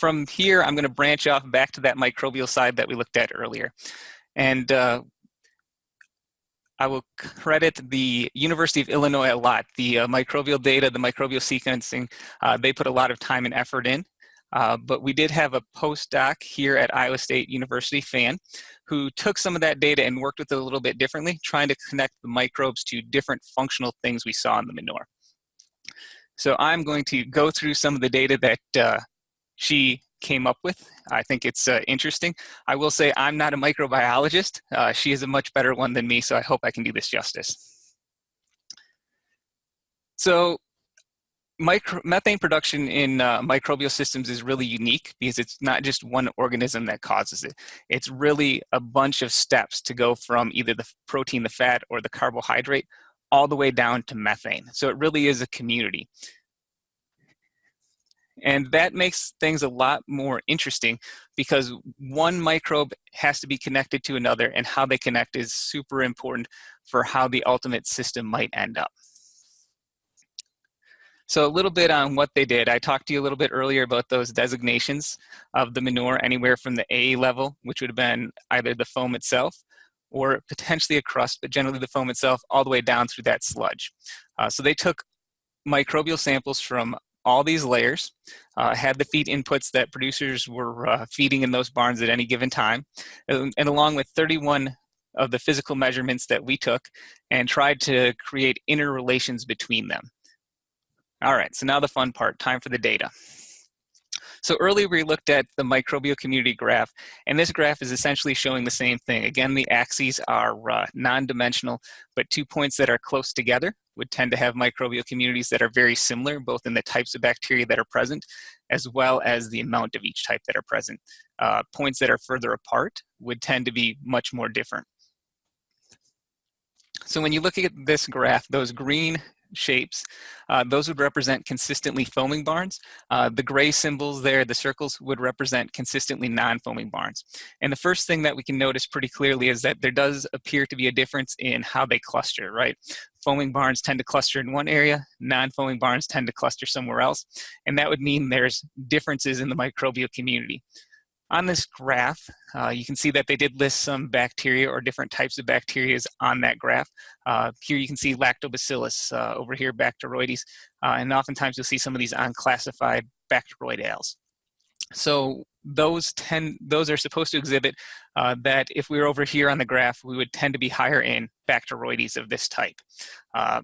from here, I'm going to branch off back to that microbial side that we looked at earlier. And uh, I will credit the University of Illinois a lot. The uh, microbial data, the microbial sequencing, uh, they put a lot of time and effort in. Uh, but we did have a postdoc here at Iowa State University, FAN, who took some of that data and worked with it a little bit differently, trying to connect the microbes to different functional things we saw in the manure. So I'm going to go through some of the data that uh, she came up with. I think it's uh, interesting. I will say I'm not a microbiologist. Uh, she is a much better one than me, so I hope I can do this justice. So micro, methane production in uh, microbial systems is really unique because it's not just one organism that causes it. It's really a bunch of steps to go from either the protein, the fat, or the carbohydrate all the way down to methane. So it really is a community. And that makes things a lot more interesting because one microbe has to be connected to another and how they connect is super important for how the ultimate system might end up. So a little bit on what they did. I talked to you a little bit earlier about those designations of the manure anywhere from the A level, which would have been either the foam itself or potentially a crust, but generally the foam itself all the way down through that sludge. Uh, so they took microbial samples from all these layers, uh, had the feed inputs that producers were uh, feeding in those barns at any given time, and, and, along with 31 of the physical measurements that we took and tried to create interrelations between them. All right, so now the fun part, time for the data. So earlier we looked at the microbial community graph, and this graph is essentially showing the same thing. Again, the axes are uh, non-dimensional, but two points that are close together would tend to have microbial communities that are very similar, both in the types of bacteria that are present, as well as the amount of each type that are present. Uh, points that are further apart would tend to be much more different. So when you look at this graph, those green shapes, uh, those would represent consistently foaming barns. Uh, the gray symbols there, the circles, would represent consistently non-foaming barns. And the first thing that we can notice pretty clearly is that there does appear to be a difference in how they cluster, right? Foaming barns tend to cluster in one area, non-foaming barns tend to cluster somewhere else, and that would mean there's differences in the microbial community. On this graph, uh, you can see that they did list some bacteria or different types of bacteria on that graph. Uh, here you can see lactobacillus, uh, over here Bacteroides, uh, and oftentimes you'll see some of these unclassified Bacteroidales. So those tend, those are supposed to exhibit uh, that if we were over here on the graph, we would tend to be higher in Bacteroides of this type. Uh,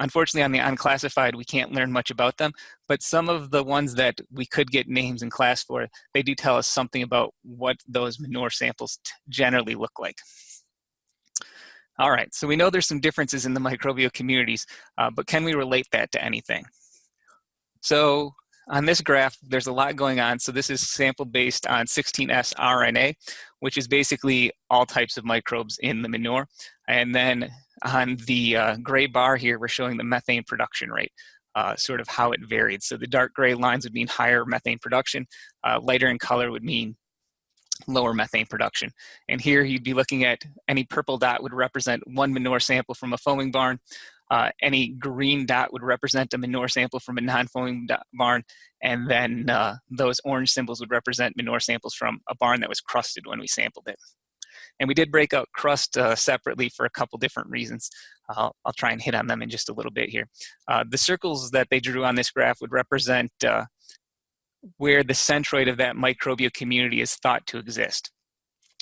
Unfortunately, on the unclassified, we can't learn much about them, but some of the ones that we could get names in class for, they do tell us something about what those manure samples generally look like. All right, so we know there's some differences in the microbial communities, uh, but can we relate that to anything? So on this graph, there's a lot going on. So this is sample based on 16S RNA, which is basically all types of microbes in the manure. And then on the uh, gray bar here, we're showing the methane production rate, uh, sort of how it varied. So the dark gray lines would mean higher methane production, uh, lighter in color would mean lower methane production. And here you'd be looking at any purple dot would represent one manure sample from a foaming barn. Uh, any green dot would represent a manure sample from a non-foaming barn, and then uh, those orange symbols would represent manure samples from a barn that was crusted when we sampled it. And we did break out crust uh, separately for a couple different reasons. I'll, I'll, try and hit on them in just a little bit here. Uh, the circles that they drew on this graph would represent uh, where the centroid of that microbial community is thought to exist.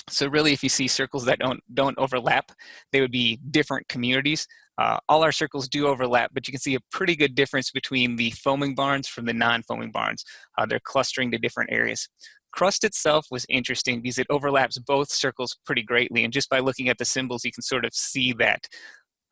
So really, if you see circles that don't, don't overlap, they would be different communities. Uh, all our circles do overlap, but you can see a pretty good difference between the foaming barns from the non-foaming barns. Uh, they're clustering to different areas. Crust itself was interesting because it overlaps both circles pretty greatly, and just by looking at the symbols, you can sort of see that.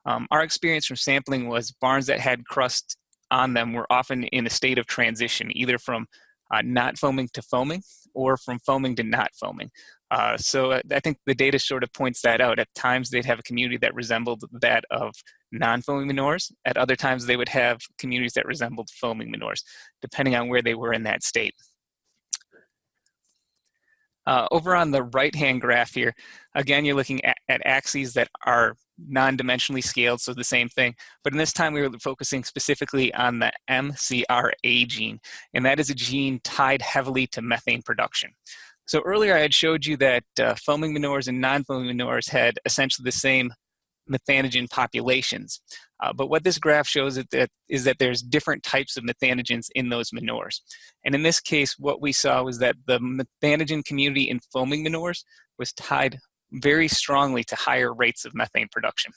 Um, our experience from sampling was barns that had crust on them were often in a state of transition, either from uh, not foaming to foaming or from foaming to not foaming. Uh, so uh, I think the data sort of points that out. At times they'd have a community that resembled that of non-foaming manures. At other times they would have communities that resembled foaming manures, depending on where they were in that state. Uh, over on the right-hand graph here, again, you're looking at, at axes that are non-dimensionally scaled, so the same thing. But in this time, we were focusing specifically on the MCRA gene, and that is a gene tied heavily to methane production. So earlier I had showed you that uh, foaming manures and non-foaming manures had essentially the same methanogen populations. Uh, but what this graph shows is that, is that there's different types of methanogens in those manures. And in this case, what we saw was that the methanogen community in foaming manures was tied very strongly to higher rates of methane production.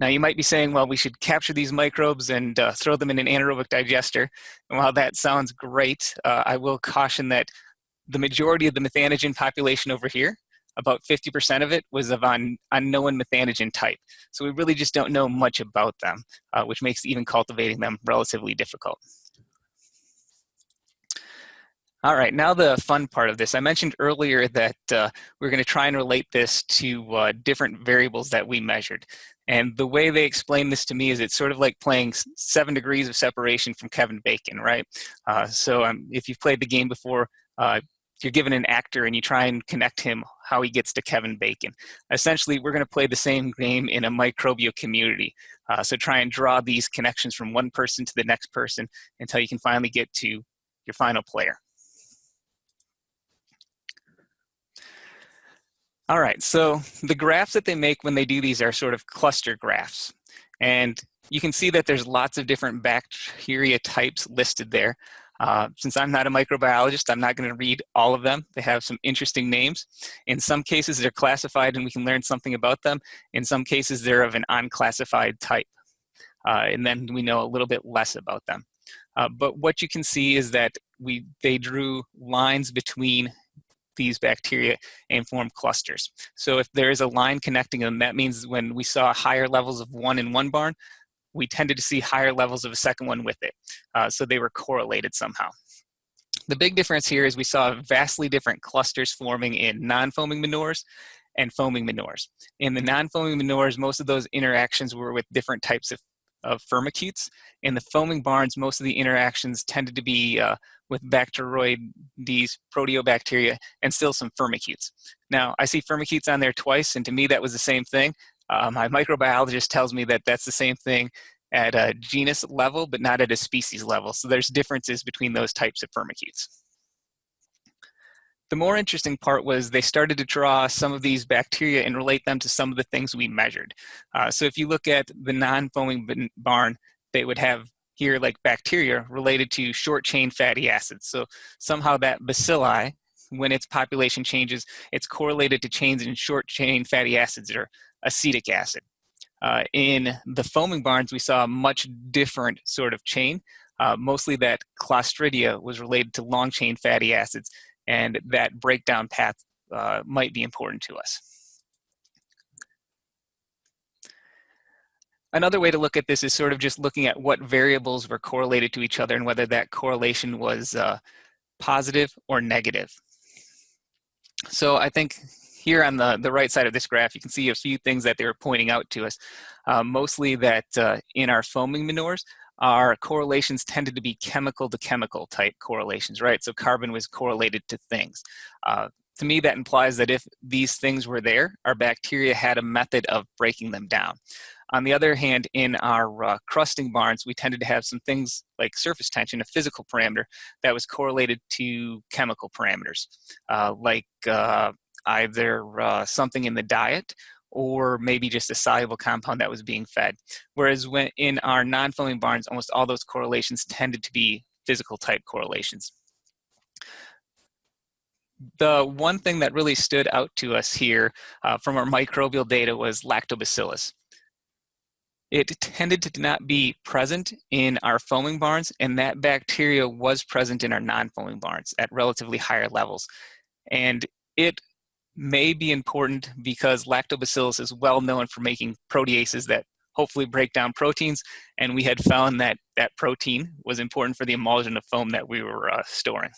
Now you might be saying, well, we should capture these microbes and uh, throw them in an anaerobic digester. And while that sounds great, uh, I will caution that the majority of the methanogen population over here about 50% of it was of un unknown methanogen type. So we really just don't know much about them, uh, which makes even cultivating them relatively difficult. All right, now the fun part of this. I mentioned earlier that uh, we're going to try and relate this to uh, different variables that we measured. And the way they explain this to me is it's sort of like playing seven degrees of separation from Kevin Bacon, right? Uh, so um, if you've played the game before, uh, you're given an actor and you try and connect him how he gets to Kevin Bacon. Essentially, we're going to play the same game in a microbial community. Uh, so try and draw these connections from one person to the next person until you can finally get to your final player. All right, so the graphs that they make when they do these are sort of cluster graphs. And you can see that there's lots of different bacteria types listed there. Uh, since I'm not a microbiologist, I'm not going to read all of them. They have some interesting names. In some cases, they're classified and we can learn something about them. In some cases, they're of an unclassified type. Uh, and then we know a little bit less about them. Uh, but what you can see is that we they drew lines between these bacteria and form clusters. So if there is a line connecting them, that means when we saw higher levels of one in one barn, we tended to see higher levels of a second one with it. Uh, so they were correlated somehow. The big difference here is we saw vastly different clusters forming in non-foaming manures and foaming manures. In the non-foaming manures, most of those interactions were with different types of, of firmicutes. In the foaming barns, most of the interactions tended to be uh, with Bacteroides, proteobacteria, and still some firmicutes. Now, I see firmicutes on there twice, and to me that was the same thing. Uh, my microbiologist tells me that that's the same thing at a genus level, but not at a species level. So there's differences between those types of firmicutes. The more interesting part was they started to draw some of these bacteria and relate them to some of the things we measured. Uh, so if you look at the non-foaming barn, they would have here like bacteria related to short chain fatty acids. So somehow that bacilli, when its population changes, it's correlated to chains in short chain fatty acids or acetic acid. Uh, in the foaming barns, we saw a much different sort of chain. Uh, mostly that Clostridia was related to long chain fatty acids, and that breakdown path uh, might be important to us. Another way to look at this is sort of just looking at what variables were correlated to each other and whether that correlation was uh, positive or negative. So I think here on the, the right side of this graph, you can see a few things that they were pointing out to us. Uh, mostly that uh, in our foaming manures, our correlations tended to be chemical to chemical type correlations, right? So carbon was correlated to things. Uh, to me, that implies that if these things were there, our bacteria had a method of breaking them down. On the other hand, in our uh, crusting barns, we tended to have some things like surface tension, a physical parameter that was correlated to chemical parameters, uh, like uh, either uh, something in the diet or maybe just a soluble compound that was being fed. Whereas when in our non-foaming barns, almost all those correlations tended to be physical type correlations. The one thing that really stood out to us here uh, from our microbial data was lactobacillus. It tended to not be present in our foaming barns, and that bacteria was present in our non-foaming barns at relatively higher levels. And it may be important because lactobacillus is well known for making proteases that hopefully break down proteins. And we had found that that protein was important for the emulsion of foam that we were uh, storing.